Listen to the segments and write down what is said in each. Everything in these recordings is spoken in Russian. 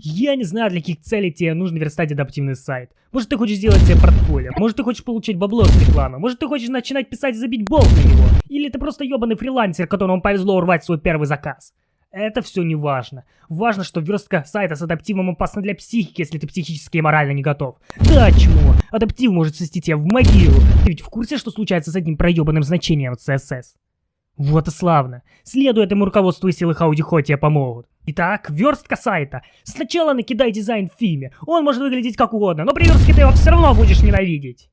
Я не знаю, для каких целей тебе нужно верстать адаптивный сайт. Может, ты хочешь сделать себе портфолио, может, ты хочешь получить бабло с рекламы, может, ты хочешь начинать писать и забить болт на него. Или ты просто ебаный фрилансер, которому повезло урвать свой первый заказ. Это все не важно. Важно, что верстка сайта с адаптивом опасна для психики, если ты психически и морально не готов. Да, чмо, адаптив может свести тебя в могилу. Ты ведь в курсе, что случается с одним проебанным значением CSS? Вот и славно. Следуя этому руководству и силы Хаудихо тебе помогут. Итак, верстка сайта. Сначала накидай дизайн в фильме. Он может выглядеть как угодно, но при верстке ты его все равно будешь ненавидеть.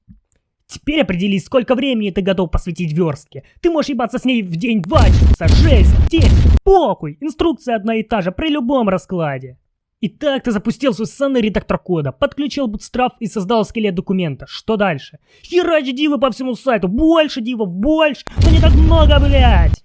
Теперь определись, сколько времени ты готов посвятить верстке. Ты можешь ебаться с ней в день, два часа, шесть, десять, похуй. Инструкция одна и та же при любом раскладе. Итак, ты запустил свой ссаный редактор кода, подключил Bootstrap и создал скелет документа. Что дальше? Херач дивы по всему сайту, больше дивов, больше, но не так много, блядь.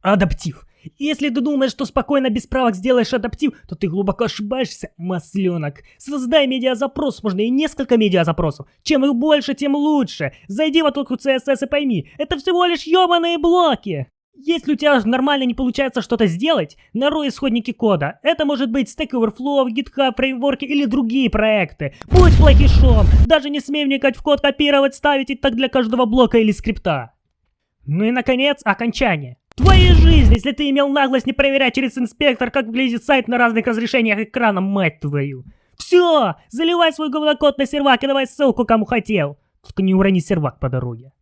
Адаптив. Если ты думаешь, что спокойно без правок сделаешь адаптив, то ты глубоко ошибаешься, масленок. Создай медиазапрос, можно и несколько медиазапросов. Чем их больше, тем лучше. Зайди в отводку CSS и пойми, это всего лишь ебаные блоки. Если у тебя нормально не получается что-то сделать, нарой исходники кода. Это может быть Stack Overflow, GitHub, фреймворки или другие проекты. Будь плохишом, даже не смей вникать в код, копировать, ставить и так для каждого блока или скрипта. Ну и наконец, окончание. Твоя жизнь, если ты имел наглость не проверять через инспектор, как выглядит сайт на разных разрешениях экрана, мать твою. Все, заливай свой говнокод на сервак и давай ссылку кому хотел. Только не урони сервак по дороге.